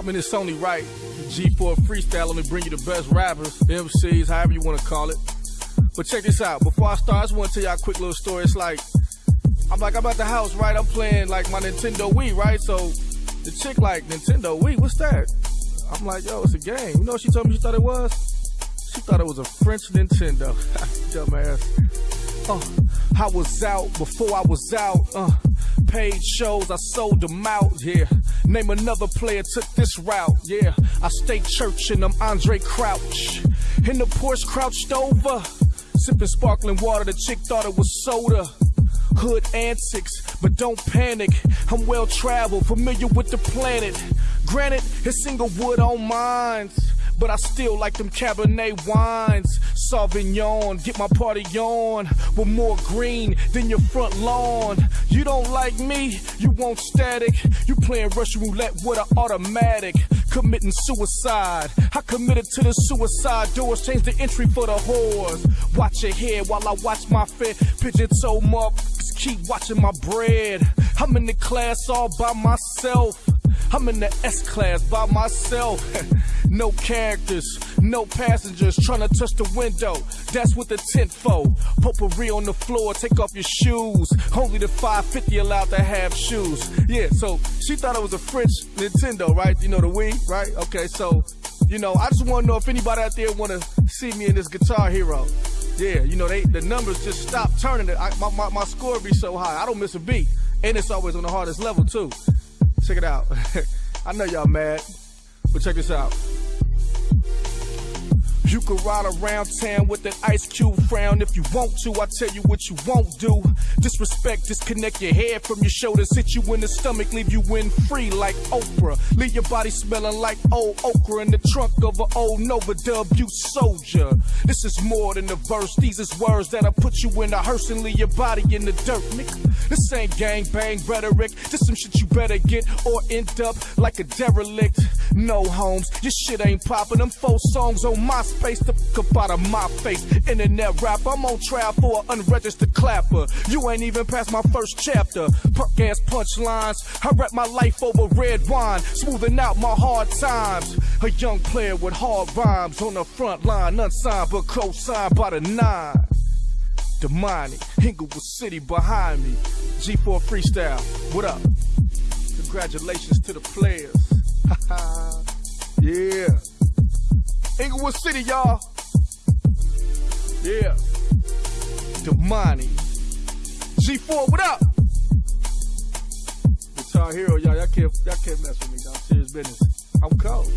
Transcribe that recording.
I mean, it's only right. G4 freestyle, let me bring you the best rappers, MCs, however you want to call it. But check this out. Before I start, I just want to tell y'all a quick little story. It's like, I'm like, I'm at the house, right? I'm playing like my Nintendo Wii, right? So the chick like, Nintendo Wii, what's that? I'm like, yo, it's a game. You know what she told me she thought it was? She thought it was a French Nintendo. Dumbass. Uh, I was out before I was out. Uh, paid shows, I sold them out, yeah. Name another player took this route, yeah. I stay churching, I'm Andraé Crouch. In the Porsche crouched over, sipping sparkling water, the chick thought it was soda. Hood antics, but don't panic. I'm well traveled, familiar with the planet. Granted, it's Inglewood on mines, but I still like them Cabernet wines. Sauvignon, get my party on with more green than your front lawn. You don't like me, you want static. You playing Russian roulette with an automatic. Committing suicide. I committed to the suicide doors, change the entry for the whores. Watch your head while I watch my fit. Pigeon toe motherfuckers keep watching my bread. I'm in the class all by myself. I'm in the S class by myself. no characters, no passengers trying to touch the window. That's what the tent for. Potpourri on the floor, take off your shoes. Only the 550 allowed to have shoes. Yeah, so she thought it was a French Nintendo, right? You know the Wii, right? Okay, so you know, I just want to know if anybody out there want to see me in this Guitar Hero. Yeah, you know, they the numbers just stop turning. I, my, my, my score be so high. I don't miss a beat. And it's always on the hardest level, too. Check it out. I know y'all mad, but check this out. You can ride around town with an ice cube frown if you want to. I tell you what you won't do. Disrespect, disconnect your head from your shoulders, hit you in the stomach, leave you Winfrey like Oprah. Leave your body smelling like old okra in the trunk of an old Nova W soldier. This is more than a verse, these is words that'll put you in a hearse and leave your body in the dirt, nigga. This ain't gang bang rhetoric, this some shit you better get or end up like a derelict. No homes, your shit ain't popping. Them four songs on my space, the fuck up out of my face. Internet rap, I'm on trial for an unregistered clapper. You ain't even past my first chapter. Perk ass punchlines, I rap my life over red wine, smoothing out my hard times. A young player with hard rhymes on the front line, unsigned but co-signed by the nine. Demonic, Inglewood City behind me. G4 Freestyle, what up? Congratulations to the players. Inglewood City, y'all. Yeah. Demani. G4, what up? Guitar Hero, y'all. Y'all can't, y'all can't mess with me, dog. Serious business. I'm cold.